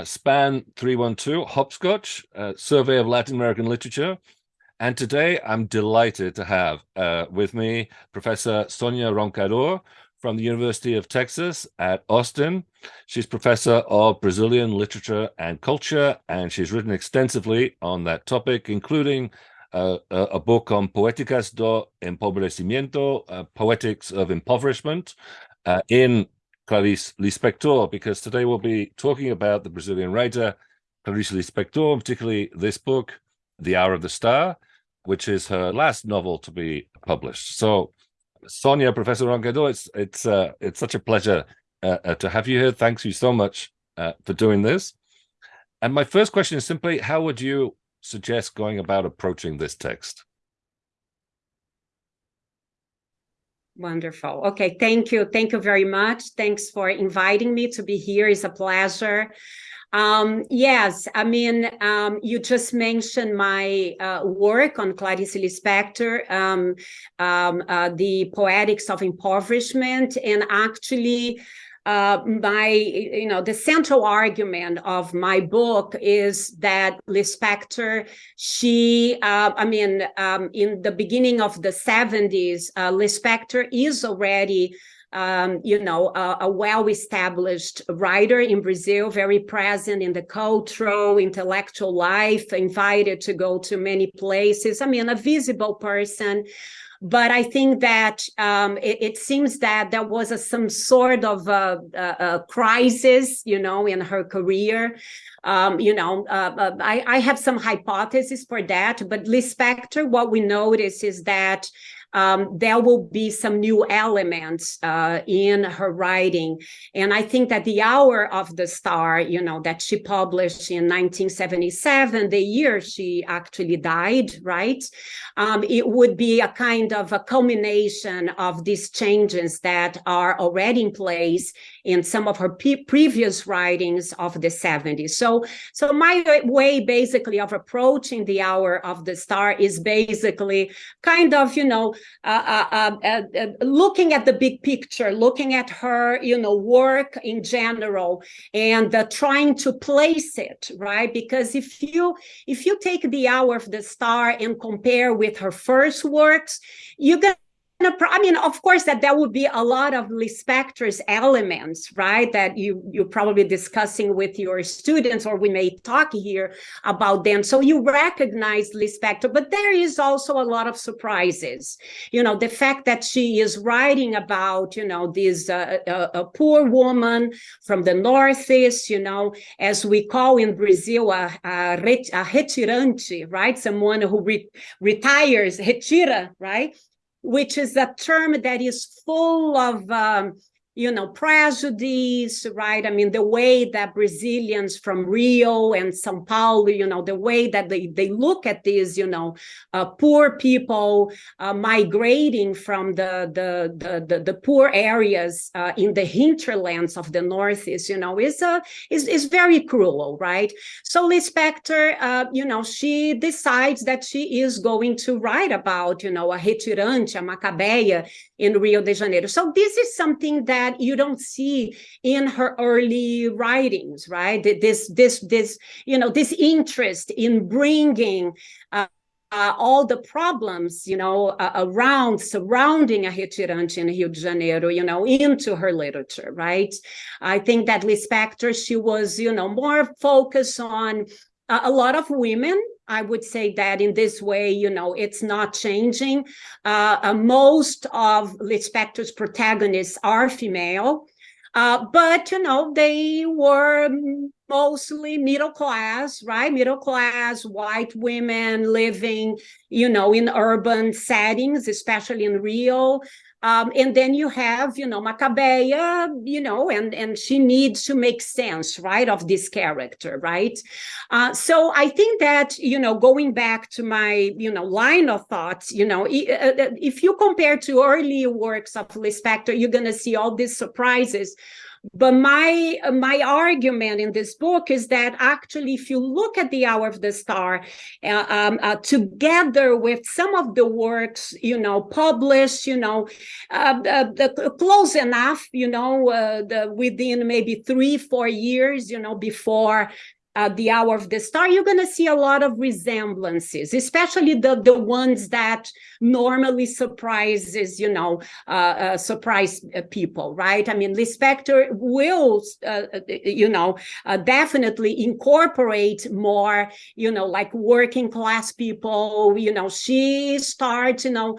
Uh, SPAN 312 Hopscotch, uh, Survey of Latin American Literature. And today I'm delighted to have uh, with me Professor Sonia Roncador from the University of Texas at Austin. She's professor of Brazilian literature and culture, and she's written extensively on that topic, including uh, a, a, book on Poéticas do Empobrecimiento, uh, Poetics of Impoverishment, uh, in Clarice Lispector, because today we'll be talking about the Brazilian writer Clarice Lispector, particularly this book, The Hour of the Star, which is her last novel to be published. So, Sonia, Professor Roncador, it's it's uh, it's such a pleasure uh, uh, to have you here. Thanks you so much uh, for doing this. And my first question is simply, how would you suggest going about approaching this text? Wonderful. Okay, thank you. Thank you very much. Thanks for inviting me to be here. It's a pleasure. Um, yes, I mean, um, you just mentioned my uh, work on Clarice Lispector, um, um uh, the Poetics of Impoverishment, and actually uh, my, you know, the central argument of my book is that Lispector, she, uh, I mean, um, in the beginning of the 70s, uh, Lispector is already um, you know, a, a well-established writer in Brazil, very present in the cultural, intellectual life, invited to go to many places. I mean, a visible person but I think that um, it, it, seems that there was a, some sort of a, a, a, crisis, you know, in her career. Um, you know, uh, uh, I, I have some hypotheses for that, but Lispector, what we notice is that um, there will be some new elements uh, in her writing. And I think that The Hour of the Star, you know, that she published in 1977, the year she actually died, right? Um, it would be a kind of a culmination of these changes that are already in place in some of her previous writings of the 70s. So, so my way basically of approaching the hour of the star is basically kind of, you know, uh, uh, uh, uh looking at the big picture, looking at her, you know, work in general and trying to place it, right? Because if you, if you take the hour of the star and compare with her first works, you're going I mean, of course, that there would be a lot of Lispector's elements, right? That you you're probably discussing with your students, or we may talk here about them. So you recognize Lispector, but there is also a lot of surprises. You know, the fact that she is writing about, you know, this uh, uh, a poor woman from the northeast, you know, as we call in Brazil a, a, a retirante, right? Someone who re retires, retira, right? Which is a term that is full of um, you know, prejudice, right? I mean, the way that Brazilians from Rio and Sao Paulo, you know, the way that they, they look at these, you know, uh, poor people uh, migrating from the, the, the, the, the poor areas uh, in the hinterlands of the Northeast, you know, is, uh, is, is very cruel, right? So Lispector, uh, you know, she decides that she is going to write about, you know, a retirante, a Macabea in Rio de Janeiro. So this is something that that you don't see in her early writings, right? This, this, this, you know, this interest in bringing uh, uh, all the problems, you know, uh, around, surrounding a retirante in Rio de Janeiro, you know, into her literature, right? I think that Lispector, she was, you know, more focused on a lot of women I would say that in this way, you know, it's not changing. Uh, uh, most of Lispector's protagonists are female, uh, but, you know, they were mostly middle class, right? Middle class, white women living, you know, in urban settings, especially in Rio. Um, and then you have, you know, Macabea, you know, and, and she needs to make sense, right, of this character, right? Uh, so I think that, you know, going back to my, you know, line of thoughts, you know, uh, uh, if you compare to early works of Lispector, you're going to see all these surprises but my my argument in this book is that actually, if you look at the Hour of the Star, uh, um, uh, together with some of the works, you know, published, you know, uh, the, close enough, you know, uh, the, within maybe three, four years, you know, before uh, the hour of the star you're going to see a lot of resemblances especially the the ones that normally surprises you know uh, uh, surprise uh, people right? I mean lispector will uh, uh, you know definitely incorporate more you know like working class people you know she starts you know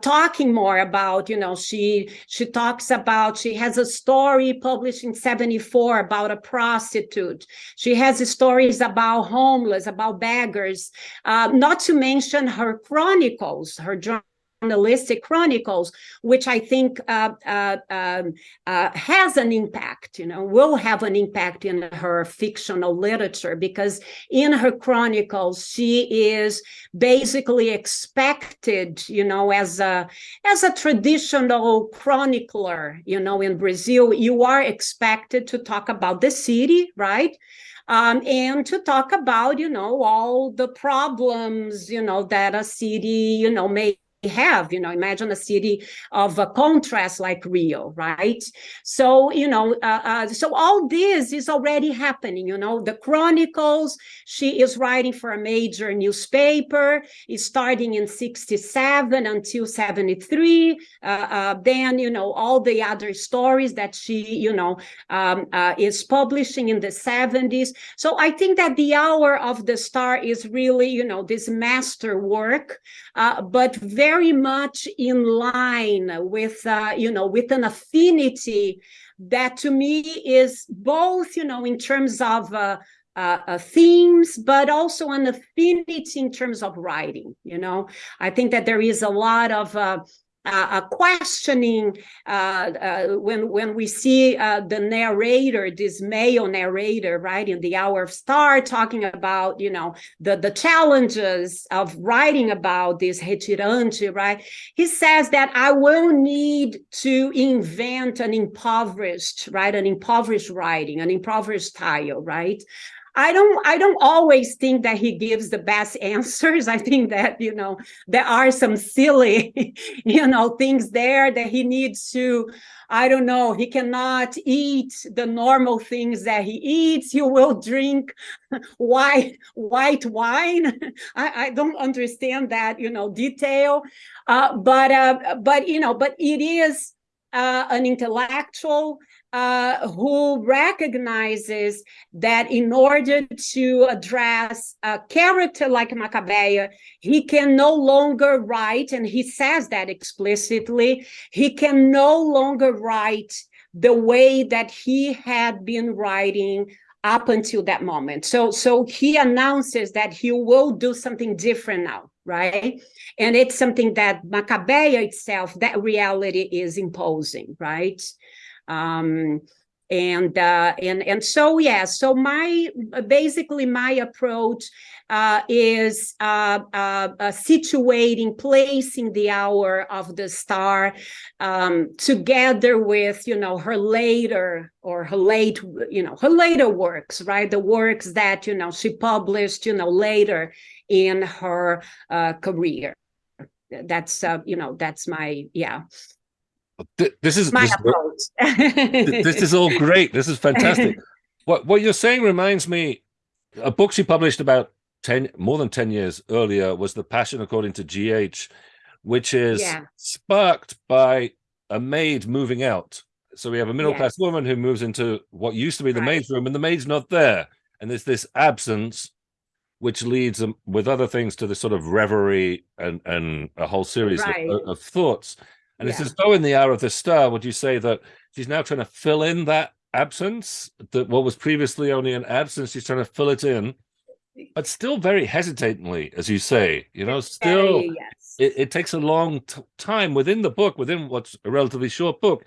talking more about you know she she talks about she has a story published in 74 about a prostitute. She has a stories about homeless, about beggars, uh, not to mention her chronicles, her journalistic chronicles, which I think uh, uh, um, uh, has an impact, you know, will have an impact in her fictional literature because in her chronicles, she is basically expected, you know, as a, as a traditional chronicler, you know, in Brazil, you are expected to talk about the city, right? Um, and to talk about, you know, all the problems, you know, that a city, you know, may have you know imagine a city of a contrast like rio right? So you know uh, uh, so all this is already happening you know. The chronicles she is writing for a major newspaper. Is starting in 67 until 73 uh, uh, then you know all the other stories that she you know um, uh, is publishing in the 70s so i think that the hour of the star is really you know this master work uh, but very very much in line with, uh, you know, with an affinity that to me is both, you know, in terms of uh, uh, uh, themes, but also an affinity in terms of writing. You know, I think that there is a lot of uh, uh, questioning uh, uh, when when we see the narrator, this male narrator, right in the Hour of Star, talking about you know the the challenges of writing about this retirante, right? He says that I will need to invent an impoverished, right, an impoverished writing, an impoverished style, right? I don't I don't always think that he gives the best answers. I think that, you know, there are some silly, you know, things there that he needs to, I don't know, he cannot eat the normal things that he eats. He will drink white white wine. I, I don't understand that, you know, detail. Uh, but uh, but you know, but it is uh, an intellectual uh, who recognizes that in order to address a character like Macabea, he can no longer write, and he says that explicitly, he can no longer write the way that he had been writing up until that moment. So, so he announces that he will do something different now, right? And it's something that Macabea itself, that reality is imposing, right? Um, and uh, and and so yeah so my basically my approach uh, is uh, uh, uh, situating placing the hour of the star um, together with you know her later or her late you know her later works right? The works that you know she published you know later in her uh, career. That's you know that's my yeah this is my this, approach. this is all great. This is fantastic. what what you're saying reminds me. A book she published about ten more than ten years earlier was "The Passion According to G.H.," which is yeah. sparked by a maid moving out. So we have a middle class woman who moves into what used to be the right. maid's room, and the maid's not there, and there's this absence, which leads um, with other things to this sort of reverie and and a whole series right. of, of thoughts. And yeah. it's as though in the hour of the star, would you say that she's now trying to fill in that absence, that what was previously only an absence, she's trying to fill it in, but still very hesitantly, as you say, you know, still yes. it, it, takes a long time within the book, within what's a relatively short book,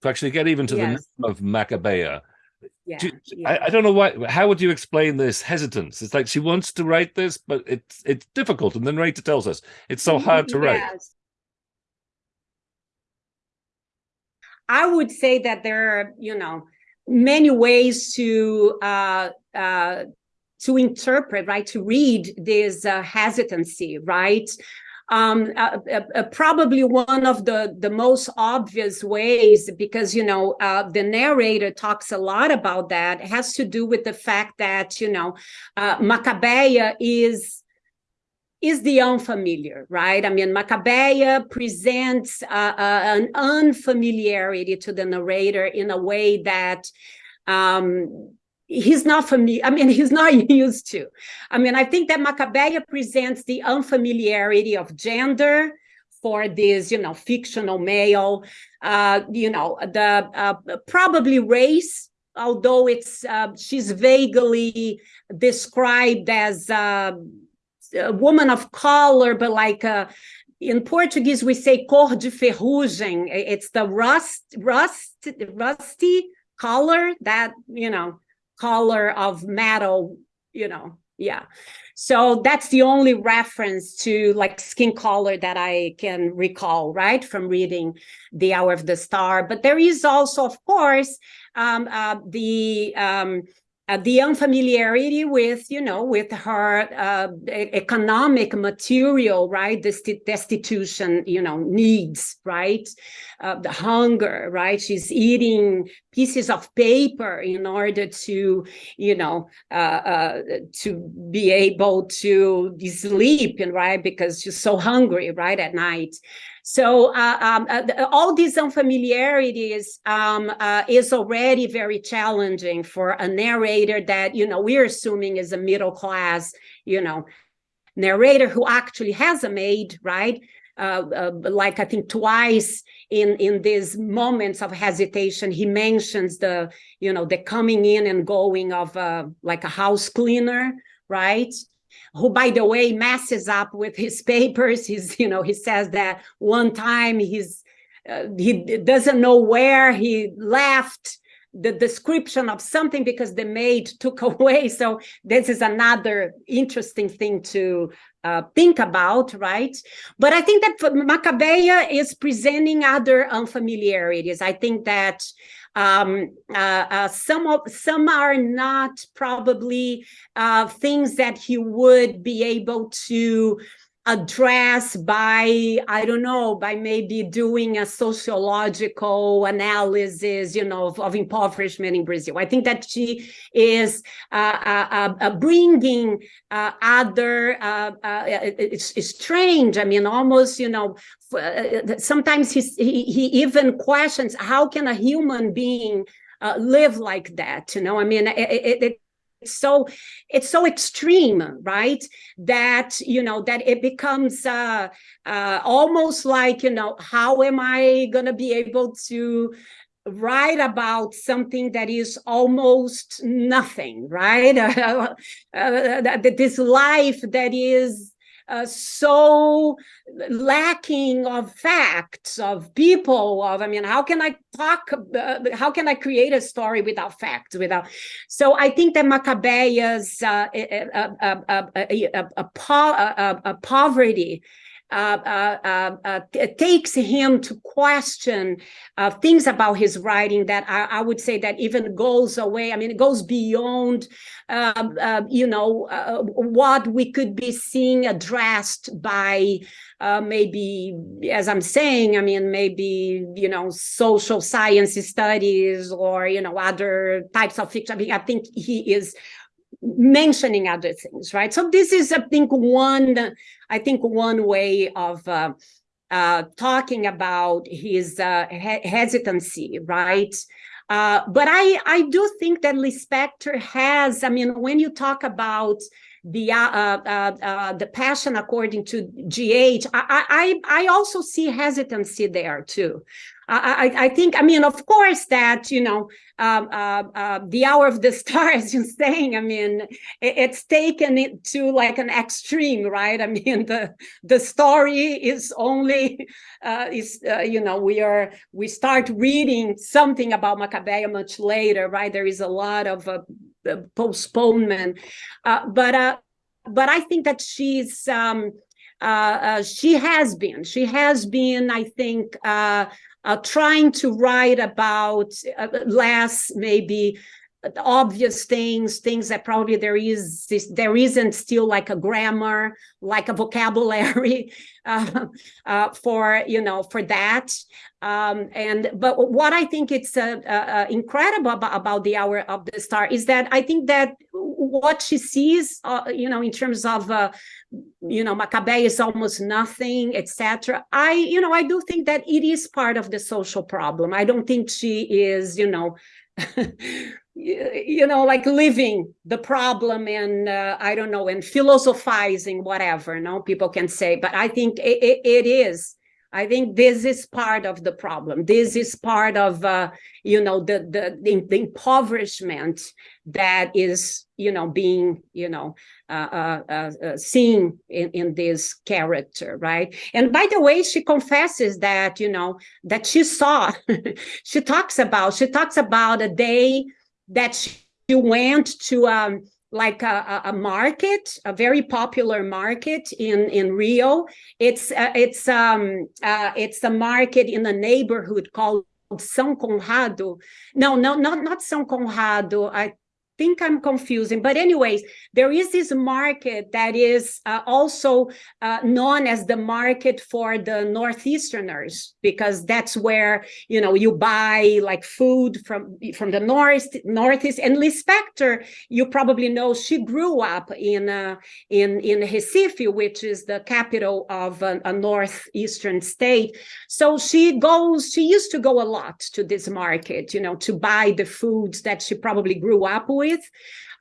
to actually get even to yes. the name of Macabea. Yeah, do, yeah. I, I, don't know why. How would you explain this hesitance? It's like she wants to write this, but it's it's difficult. And then Rita tells us it's so mm-hmm, hard to yes. write. I would say that there are, you know, many ways to uh, uh, to interpret, right, to read this uh, hesitancy, right? um, uh, uh, uh, probably one of the, the most obvious ways, because, you know, uh, the narrator talks a lot about that, has to do with the fact that, you know, uh, Macabea is is the unfamiliar, right? I mean, Macabea presents uh, an unfamiliarity to the narrator in a way that um, he's not familiar. I mean, he's not used to. I mean, I think that Macabea presents the unfamiliarity of gender for this, you know, fictional male, uh, you know, the uh, probably race, although it's uh, she's vaguely described as uh, a woman of color, but like uh, in Portuguese we say cor de ferrugem. It's the rust, rust, rusty color that you know color of metal, you know, yeah. So that's the only reference to like skin color that I can recall, right, from reading The Hour of the Star. But there is also, of course, um, uh, the um, uh, the unfamiliarity with, you know, with her uh, economic material, right? The destitution, you know, needs, right? Uh, the hunger, right? She's eating pieces of paper in order to, you know, uh, uh, to be able to sleep, and right? Because she's so hungry, right, at night. So uh, um, uh, all these unfamiliarities um, uh, is already very challenging for a narrator that, you know, we're assuming is a middle class, you know, narrator who actually has a maid, right? Uh, uh, like I think twice in in these moments of hesitation, he mentions the you know the coming in and going of uh, like a house cleaner, right? Who, by the way, messes up with his papers. He's, you know, he says that one time he's, uh, he doesn't know where he left the description of something because the maid took away. So this is another interesting thing to uh, think about, right? But I think that Macabea is presenting other unfamiliarities. I think that um, uh, uh, some of some are not probably uh, things that he would be able to address by i don't know by maybe doing a sociological analysis you know of, of impoverishment in brazil. I think that she is uh, uh, uh, bringing uh, other uh, uh, it's, it's, strange. I mean almost you know sometimes he, he even questions how can a human being uh, live like that you know? I mean it, it, so it's so extreme right? That you know that it becomes uh, uh almost like you know how am i to be able to write about something that is almost nothing right? Uh, uh, this life that is uh, so lacking of facts of people of i mean how can i talk uh, how can i create a story without facts without so i think that macabea's uh, a, a, a, a, poverty uh, uh, uh, Uh, uh, uh, takes him to question things about his writing that I, I, would say that even goes away. I mean, it goes beyond, um, um you know, what we could be seeing addressed by maybe, as I'm saying, I mean, maybe, you know, social science studies or, you know, other types of fiction. I mean, I think he is mentioning other things, right? So this is, I think, one, I think, one way of uh, uh, talking about his uh, he hesitancy, right? Uh, but I, I do think that Lispector has, I mean, when you talk about the uh, uh, uh, the passion according to GH, I, I, I also see hesitancy there too. I, I, think, I mean, of course, that, you know, uh, uh, the hour of the star, as you're saying, I mean, it, it's taken it to like an extreme, right? I mean, the the story is only, uh, is uh, you know, we are, we start reading something about Macabea much later, right? There is a lot of uh, postponement, uh, but but I think that she's, um, she has been, she has been, I think, uh, trying to write about uh, less maybe obvious things things that probably there is there isn't still like a grammar like a vocabulary uh, uh, for you know for that. Um, and but what i think it's uh, uh, incredible about, about, the hour of the star is that i think that what she sees uh, you know in terms of uh, you know Macabea is almost nothing etc i you know i do think that it is part of the social problem. I don't think she is you know you know like living the problem and uh, i don't know and philosophizing whatever no people can say. But i think it, it, it is i think this is part of the problem. This is part of uh, you know the, the the impoverishment that is you know being you know uh, uh, uh, uh, seen in, in this character right? And by the way she confesses that you know that she saw she talks about she talks about a day that she went to um, like a, a, market, a very popular market in in Rio. It's uh, it's um uh, it's a market in a neighborhood called São Conrado. No, no, not not São Conrado. I think I'm confusing. But anyways, there is this market that is uh, also uh, known as the market for the Northeasterners, because that's where, you know, you buy like food from, from the North, Northeast. And Lispector, you probably know, she grew up in, uh, in, in Recife, which is the capital of a, a Northeastern state. So she goes, she used to go a lot to this market, you know, to buy the foods that she probably grew up with with.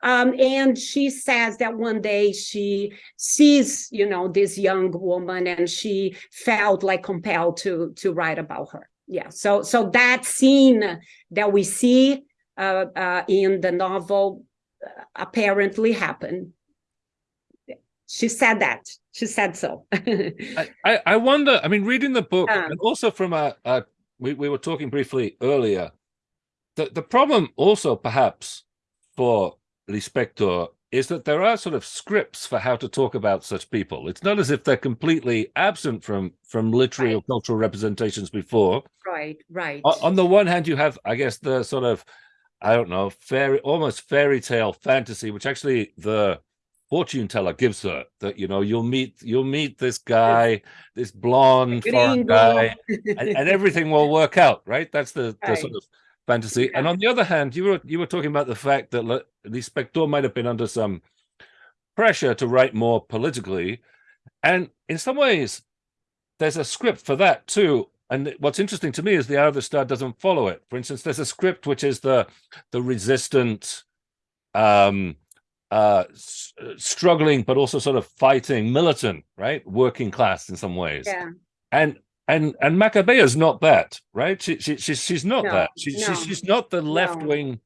Um, and she says that one day she sees, you know, this young woman and she felt like compelled to to write about her. Yeah, so so that scene that we see uh, uh, in the novel uh, apparently happened. She said that. She said so. I, I wonder. I mean, reading the book, um, and also from a, a we we were talking briefly earlier. The the problem also perhaps for Lispector is that there are sort of scripts for how to talk about such people. It's not as if they're completely absent from from literary right. or cultural representations before. Right, right. On, on, the one hand, you have, I guess, the sort of, I don't know, fairy, almost fairy tale fantasy, which actually the fortune teller gives her. That you know, you'll meet you'll meet this guy, this blonde foreign guy, and, and, everything will work out. Right? That's the, right. the sort of fantasy. And on the other hand, you were you were talking about the fact that Lispector might have been under some pressure to write more politically, and in some ways, there's a script for that too. And what's interesting to me is the Hour of the Star doesn't follow it. For instance, there's a script which is the the resistant, um, uh, struggling but also sort of fighting militant, right, working class in some ways. Yeah. And and and Macabea is not that, right? She, she she's she's not no, that. She, no, she, she's not the left wing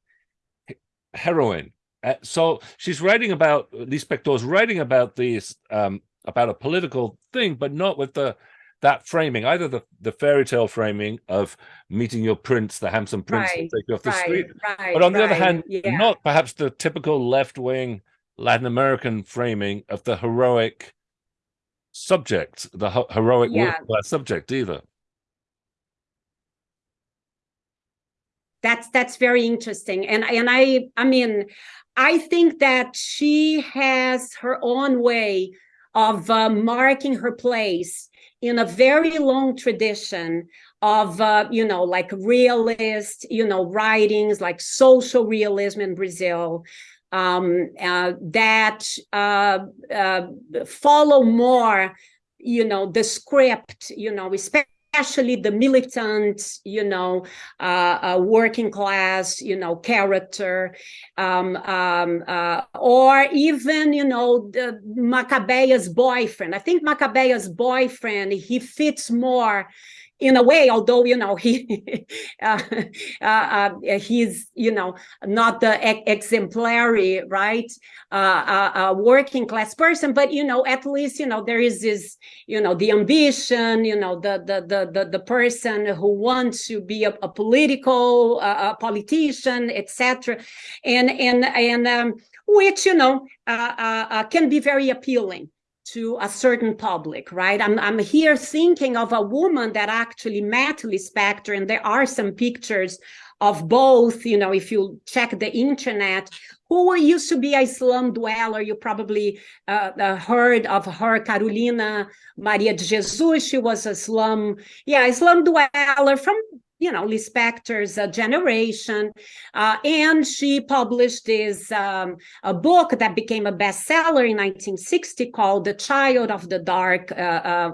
no. heroine. Uh, so she's writing about Lispector's writing about these um, about a political thing, but not with the that framing, either the, the fairy tale framing of meeting your prince, the handsome prince right, take you off the right, street. Right, but on the other hand, yeah. not perhaps the typical left wing Latin American framing of the heroic subject, the heroic yeah. subject either. That's that's very interesting, and and I I mean, I think that she has her own way of uh, marking her place in a very long tradition of uh, you know like realist you know writings like social realism in brazil um, uh, that uh, uh, follow more, you know, the script, you know, especially the militant, you know, uh, uh, working class, you know, character, um, um, uh, or even, you know, the boyfriend. I think Macabea's boyfriend, he fits more in a way, although you know he uh, uh, uh, he's you know not the exemplary right uh, uh, working class person, but you know at least you know there is this you know the ambition, you know the the the the, the person who wants to be a, a political a politician, etc. And and and um, which you know can be very appealing to a certain public, right? I'm, I'm here thinking of a woman that actually met Lispector, and there are some pictures of both, you know, if you check the internet, who used to be a slum dweller. You probably uh, uh, heard of her, Carolina Maria de Jesus. She was a slum, yeah, a slum dweller from you know, Lispector's uh, generation. Uh, and she published this um, a book that became a bestseller in 1960 called The Child of the Dark, uh, uh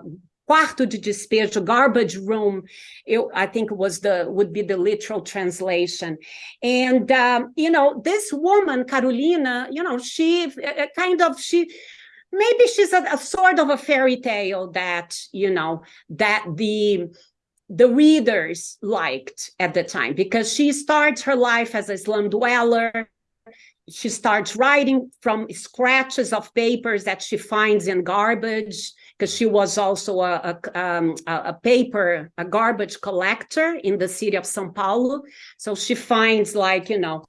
quarto de despejo, garbage room, it, I think was the would be the literal translation. And um, you know, this woman, Carolina, you know, she uh, kind of she maybe she's a, a, sort of a fairy tale that you know that the the readers liked at the time because she starts her life as a slum dweller she starts writing from scratches of papers that she finds in garbage because she was also a, a, um, a, paper, a garbage collector in the city of Sao Paulo. So she finds like, you know,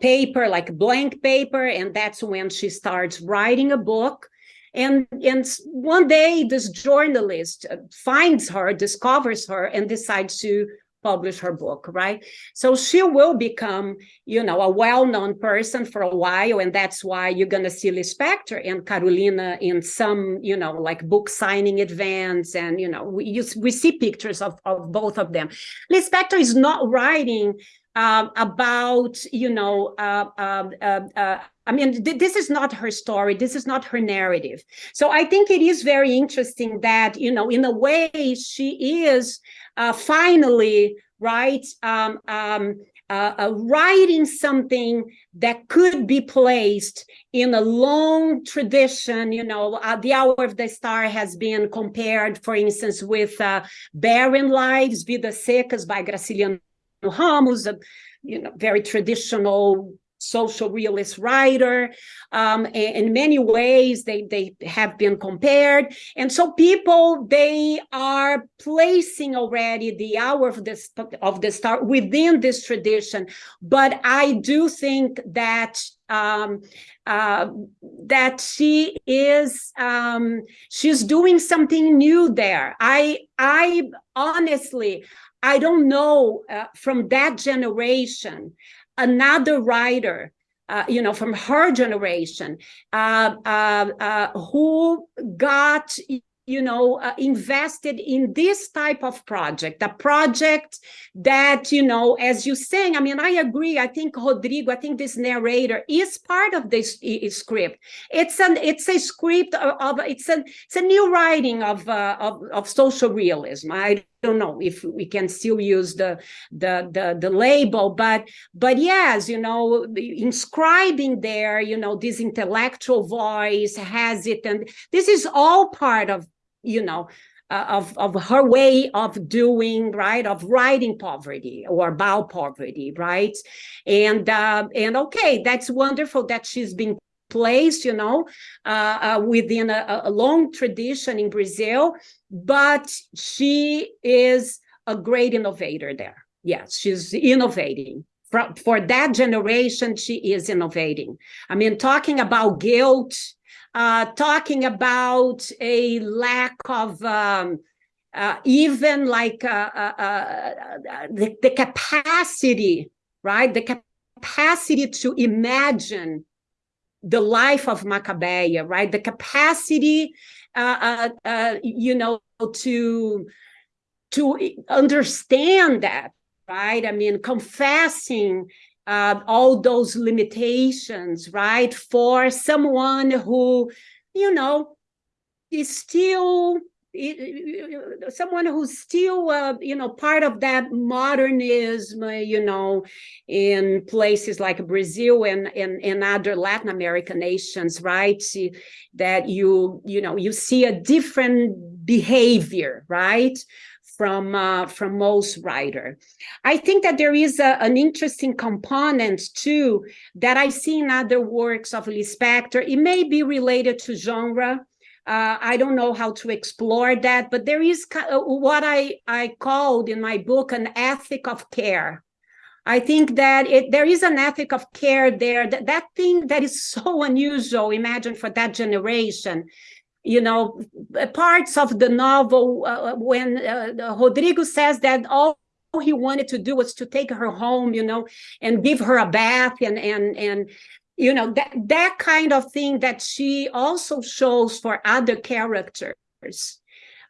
paper, like blank paper, and that's when she starts writing a book. And, and one day this journalist uh, finds her, discovers her, and decides to publish her book, right? So she will become, you know, a well-known person for a while, and that's why you're to see Lispector and Carolina in some, you know, like book signing events, and you know, we you, we see pictures of of both of them. Lispector is not writing uh, about, you know, uh, uh, uh, uh I mean, th this is not her story. This is not her narrative. So I think it is very interesting that, you know, in a way, she is uh, finally, right, um, um, uh, uh, writing something that could be placed in a long tradition. You know, uh, The Hour of the Star has been compared, for instance, with uh, Barren Lives, Vidas Secas by Graciliano Ramos, a you know, very traditional social realist writer. Um, in many ways, they, they have been compared. And so people, they are placing already the hour of the, of the star within this tradition. But I do think that um, uh, that she is um, she's doing something new there. I I honestly I don't know uh, from that generation another writer uh, you know, from her generation, uh, uh, uh who got, you know, uh, invested in this type of project, a project that, you know, as you're saying, I mean, I agree. I think Rodrigo, I think this narrator is part of this script. It's an, it's a script of, of it's a, it's a new writing of, of, of social realism. I don't know if we can still use the, the, the, the label, but, but yes, you know, inscribing there, you know, this intellectual voice has it. And this is all part of you know, uh, of, of her way of doing, right, of writing poverty or about poverty, right? And, uh, and okay, that's wonderful that she's been placed, you know, uh, uh, within a, a, long tradition in Brazil, but she is a great innovator there. Yes, she's innovating. For, for that generation, she is innovating. I mean, talking about guilt, uh, talking about a lack of um, uh, even like uh, uh, the, the capacity, right? The capacity to imagine the life of Macabea, right? The capacity, uh, uh, you know, to to understand that, right? I mean, confessing uh, all those limitations, right? For someone who, you know, is still someone who's still, uh, you know, part of that modernism, you know, in places like Brazil and, and, and other Latin American nations, right? That you, you know, you see a different behavior, right? from uh, from most writer. I think that there is a, an interesting component too that I see in other works of Lispector. It may be related to genre. Uh, I don't know how to explore that, but there is uh, what I, I called in my book an ethic of care. I think that it, there is an ethic of care there, that, that thing that is so unusual, imagine for that generation, you know, parts of the novel uh, when uh, Rodrigo says that all he wanted to do was to take her home, you know, and give her a bath and and and you know that that kind of thing that she also shows for other characters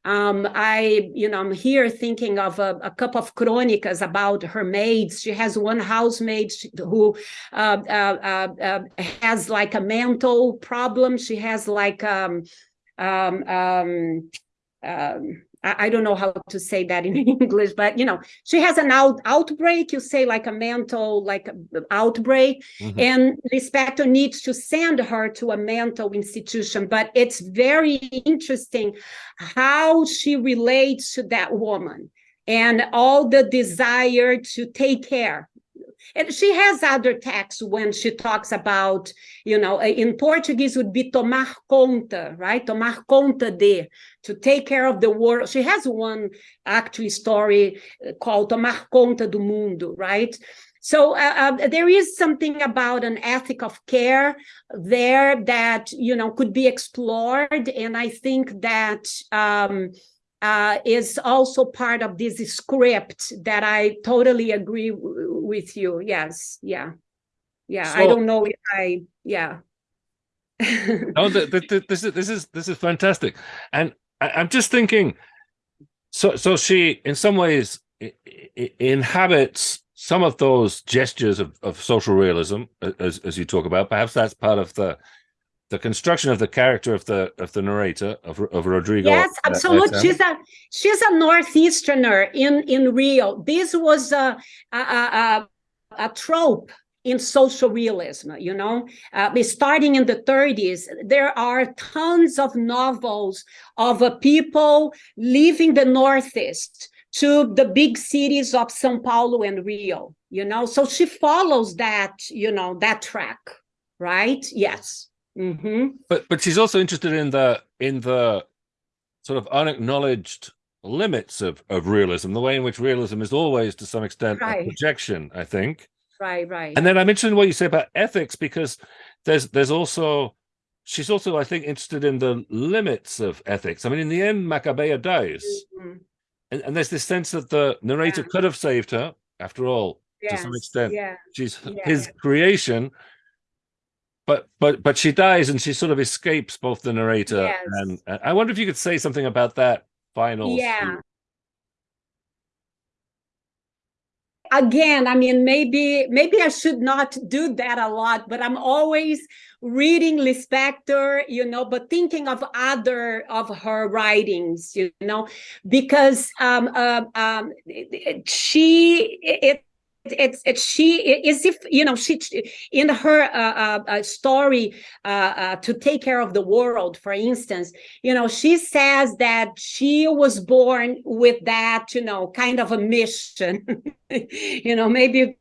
um, I, you know, I'm here thinking of a, a couple of chronicas about her maids. She has one housemaid who uh, uh, uh, uh, has like a mental problem. She has like um, um, I, don't know how to say that in English, but you know, she has an out, outbreak, you say like a mental like outbreak, mm -hmm. and Lispector needs to send her to a mental institution. But it's very interesting how she relates to that woman and all the desire to take care and she has other texts when she talks about, you know, in Portuguese would be tomar conta, right? Tomar conta de, to take care of the world. She has one actually story uh, called Tomar conta do mundo, right? So uh, uh, there is something about an ethic of care there that, you know, could be explored. And I think that um, uh, is also part of this script that I totally agree with you. Yes, yeah, yeah. So, I don't know if I, yeah. no, the, the, the, this is this is this is fantastic, and I, I'm just thinking. So, so she, in some ways, inhabits some of those gestures of, of social realism, as as you talk about. Perhaps that's part of the the construction of the character of the of the narrator of, of Rodrigo. Yes, absolutely. She's a she's a northeasterner in in Rio. This was a a, a, a trope in social realism, you know, uh, starting in the 30s, there are tons of novels of uh, people leaving the Northeast to the big cities of Sao Paulo and Rio, you know, so she follows that, you know, that track, right? Yes. Mm -hmm. But but she's also interested in the in the sort of unacknowledged limits of of realism, the way in which realism is always to some extent right. a projection, I think. Right, right. And then I'm interested in what you say about ethics because there's there's also she's also I think interested in the limits of ethics. I mean, in the end, Macabea dies, mm -hmm. and, and there's this sense that the narrator yeah. could have saved her. After all, yes. to some extent, yeah. she's yeah. his creation but but but she dies and she sort of escapes both the narrator yes. and, and, I wonder if you could say something about that final yeah scene. again i mean maybe maybe i should not do that a lot but i'm always reading lispector you know but thinking of other of her writings you know because um, uh, um she it it's she is if you know she in her uh, uh, uh story uh, uh, to take care of the world for instance you know she says that she was born with that you know kind of a mission. You know maybe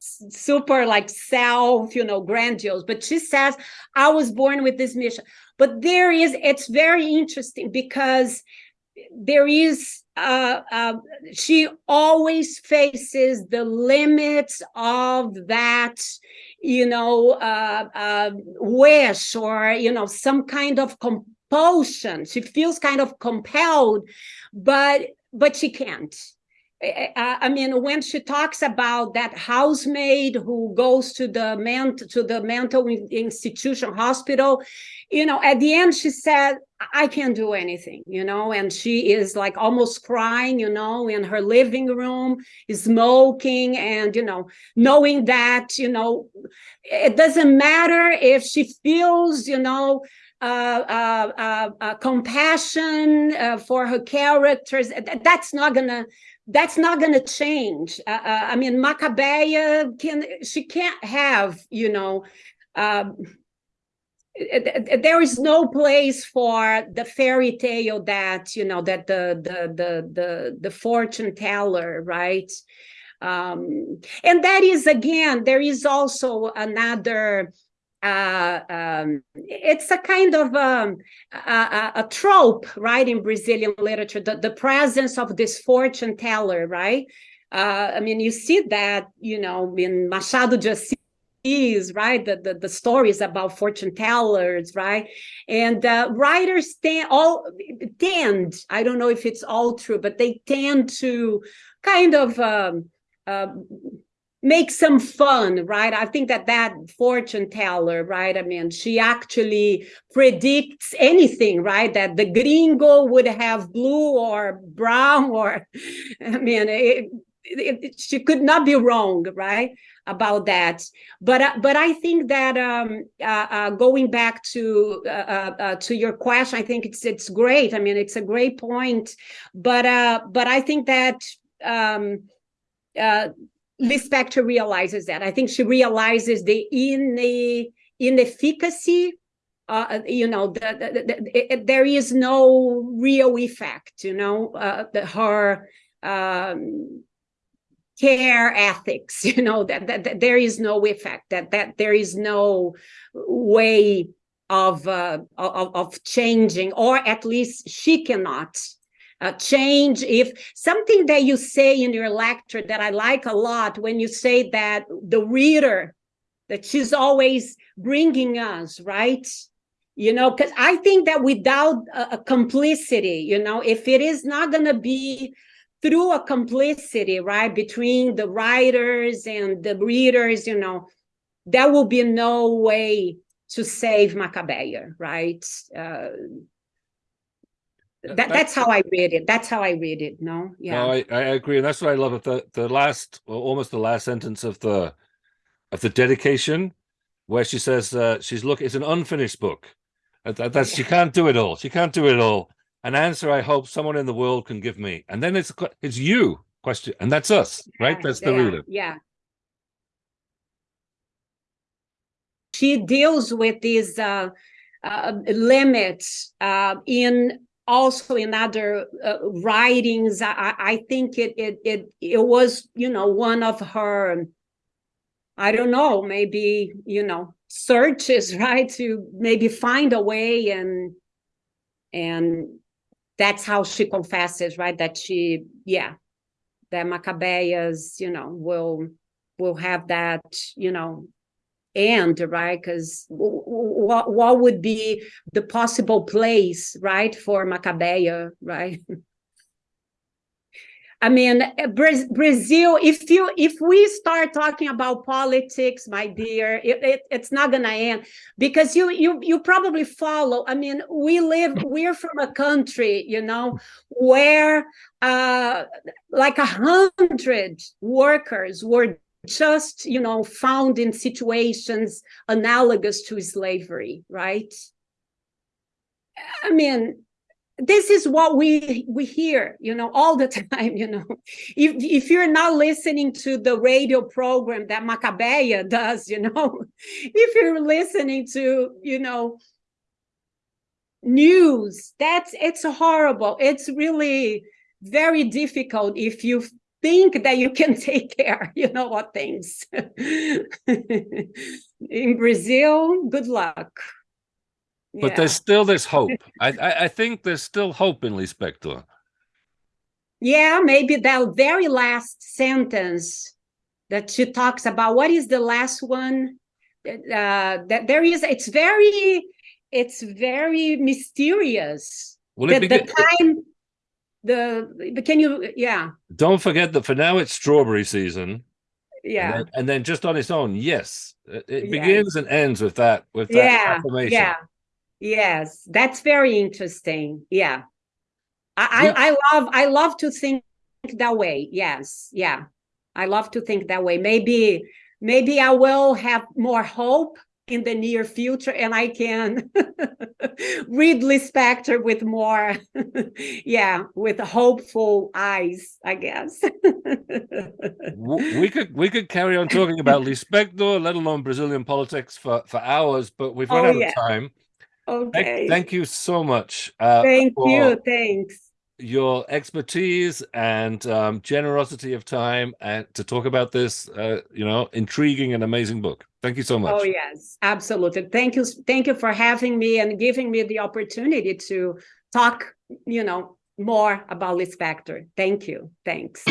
super like self you know grandiose but she says i was born with this mission. But there is it's very interesting because there is uh, uh, she always faces the limits of that you know uh, uh, wish or you know some kind of compulsion. She feels kind of compelled but but she can't. I mean, when she talks about that housemaid who goes to the ment to the mental institution hospital, you know, at the end she said, I can't do anything, you know, and she is like almost crying, you know, in her living room, smoking and, you know, knowing that, you know, it doesn't matter if she feels, you know, uh, uh, uh, uh compassion uh, for her characters. That's not gonna that's not to change. Uh, I mean, Macabea can she can't have you know. Um, there is no place for the fairy tale that you know that the the the the, the fortune teller right um and that is again there is also another uh, um, it's a kind of um, a, a, trope, right, in Brazilian literature, the, the presence of this fortune teller, right? Uh, I mean, you see that, you know, in Machado de Assis, right? The, the, the stories about fortune tellers, right? And uh, writers tend, all, tend, I don't know if it's all true, but they tend to kind of um, uh, make some fun, right? I think that that fortune teller, right? I mean, she actually predicts anything, right? That the gringo would have blue or brown or, I mean, it, it, it, she could not be wrong, right? About that, but uh, but I think that um, uh, uh, going back to uh, uh, to your question, I think it's it's great. I mean, it's a great point, but but I think that um, Lispector realizes that. I think she realizes the in inefficacy. Uh, you know, the, the, the, there is no real effect. You know, uh, her um, care ethics. You know that, that, that there is no effect. That that there is no way of uh, of, of changing, or at least she cannot uh, change if something that you say in your lecture that i like a lot when you say that the reader that she's always bringing us right you know because i think that without a, a, complicity you know if it is not going to be through a complicity right between the writers and the readers you know there will be no way to save macabea right uh, that, that's how I read it. That's how I read it. No, yeah. No, I, I agree, and that's what I love. At the the last, well, almost the last sentence of the of the dedication, where she says uh, she's look. It's an unfinished book. That, that's she can't do it all. She can't do it all. An answer I hope someone in the world can give me, and then it's it's you question, and that's us, right? That's the yeah, reader. Yeah. She deals with these uh, uh, limits uh, in also in other uh, writings I, I think it, it it it was you know one of her i don't know maybe you know searches right to maybe find a way and and that's how she confesses right that she yeah that macabeas you know will will have that you know end, right? Because what what would be the possible place, right, for Macabea, right? I mean, Brazil. If you if we start talking about politics, my dear, it, it, it's not gonna end because you you you probably follow. I mean, we live. We're from a country, you know, where uh, like a hundred workers were just, you know, found in situations analogous to slavery, right? I mean, this is what we we hear you know all the time you know if if you're not listening to the radio program that macabea does you know if you're listening to you know news that's it's horrible it's really very difficult if you think that you can take care, you know, what things. In Brazil, good luck. But yeah. there's still this hope. I, I, I think there's still hope in Lispector. Yeah, maybe that very last sentence that she talks about. What is the last one? Uh, that there is. It's very. It's very mysterious. Well, the, the time the can you yeah don't forget that for now it's strawberry season yeah and then, and then just on its own yes it, it begins and ends with that with that yeah affirmation. yeah yes that's very interesting yeah I. I i love i love to think that way yes yeah i love to think that way maybe maybe i will have more hope in the near future and I can read Lispector with more, yeah, with hopeful eyes, I guess. we could we could carry on talking about Lispector, let alone Brazilian politics for, for hours, but we've run oh, out yeah. of time. Okay. Thank, you so much. Uh, thank you. Thanks your expertise and um, generosity of time and to talk about this, uh, you know, intriguing and amazing book. Thank you so much. Oh yes, absolutely. Thank you. Thank you for having me and giving me the opportunity to talk, you know, more about Lispector. Thank you. Thanks.